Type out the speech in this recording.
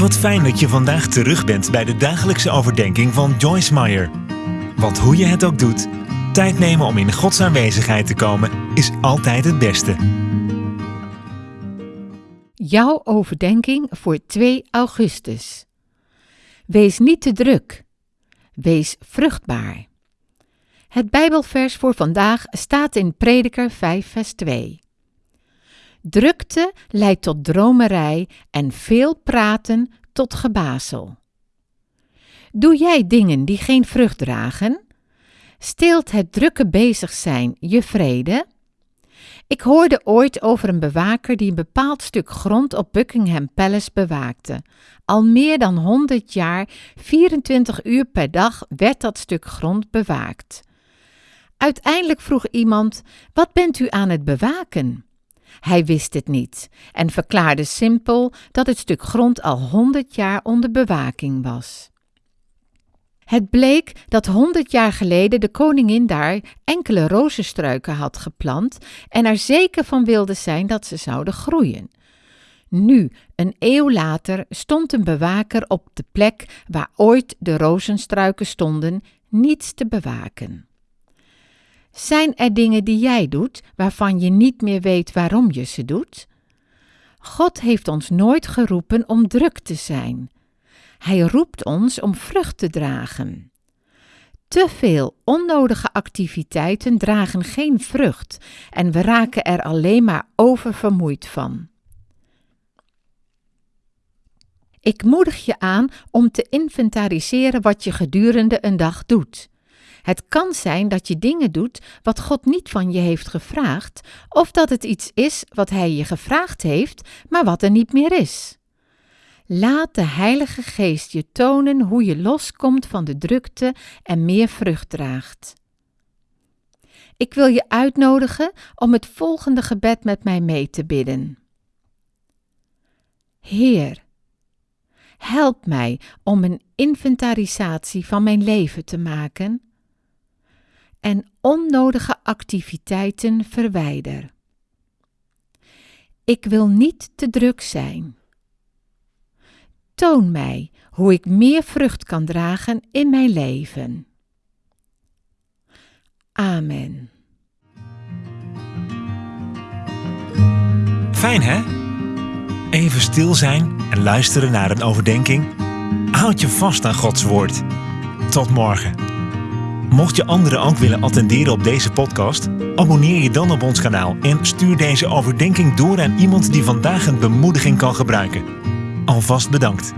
Wat fijn dat je vandaag terug bent bij de dagelijkse overdenking van Joyce Meyer. Want hoe je het ook doet, tijd nemen om in Gods aanwezigheid te komen is altijd het beste. Jouw overdenking voor 2 augustus. Wees niet te druk. Wees vruchtbaar. Het Bijbelvers voor vandaag staat in Prediker 5, vers 2. Drukte leidt tot dromerij en veel praten tot gebazel. Doe jij dingen die geen vrucht dragen? Steelt het drukke bezig zijn je vrede? Ik hoorde ooit over een bewaker die een bepaald stuk grond op Buckingham Palace bewaakte. Al meer dan 100 jaar, 24 uur per dag werd dat stuk grond bewaakt. Uiteindelijk vroeg iemand: Wat bent u aan het bewaken? Hij wist het niet en verklaarde simpel dat het stuk grond al honderd jaar onder bewaking was. Het bleek dat honderd jaar geleden de koningin daar enkele rozenstruiken had geplant en er zeker van wilde zijn dat ze zouden groeien. Nu, een eeuw later, stond een bewaker op de plek waar ooit de rozenstruiken stonden, niets te bewaken. Zijn er dingen die jij doet waarvan je niet meer weet waarom je ze doet? God heeft ons nooit geroepen om druk te zijn. Hij roept ons om vrucht te dragen. Te veel onnodige activiteiten dragen geen vrucht en we raken er alleen maar oververmoeid van. Ik moedig je aan om te inventariseren wat je gedurende een dag doet. Het kan zijn dat je dingen doet wat God niet van je heeft gevraagd, of dat het iets is wat Hij je gevraagd heeft, maar wat er niet meer is. Laat de Heilige Geest je tonen hoe je loskomt van de drukte en meer vrucht draagt. Ik wil je uitnodigen om het volgende gebed met mij mee te bidden. Heer, help mij om een inventarisatie van mijn leven te maken en onnodige activiteiten verwijder. Ik wil niet te druk zijn. Toon mij hoe ik meer vrucht kan dragen in mijn leven. Amen. Fijn hè? Even stil zijn en luisteren naar een overdenking. Houd je vast aan Gods woord. Tot morgen. Mocht je anderen ook willen attenderen op deze podcast, abonneer je dan op ons kanaal en stuur deze overdenking door aan iemand die vandaag een bemoediging kan gebruiken. Alvast bedankt.